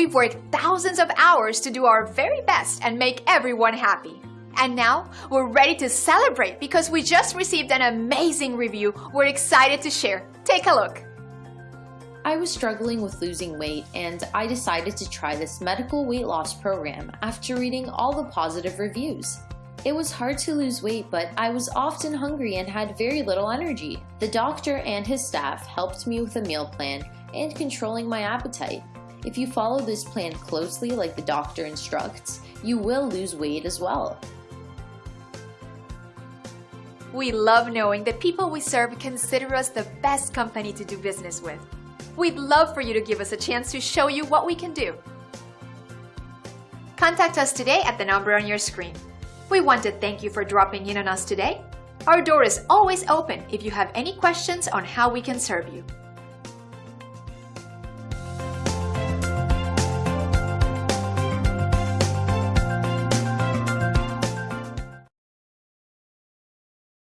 We've worked thousands of hours to do our very best and make everyone happy. And now we're ready to celebrate because we just received an amazing review we're excited to share. Take a look. I was struggling with losing weight and I decided to try this medical weight loss program after reading all the positive reviews. It was hard to lose weight, but I was often hungry and had very little energy. The doctor and his staff helped me with a meal plan and controlling my appetite. If you follow this plan closely like the doctor instructs, you will lose weight as well. We love knowing that people we serve consider us the best company to do business with. We'd love for you to give us a chance to show you what we can do. Contact us today at the number on your screen. We want to thank you for dropping in on us today. Our door is always open if you have any questions on how we can serve you.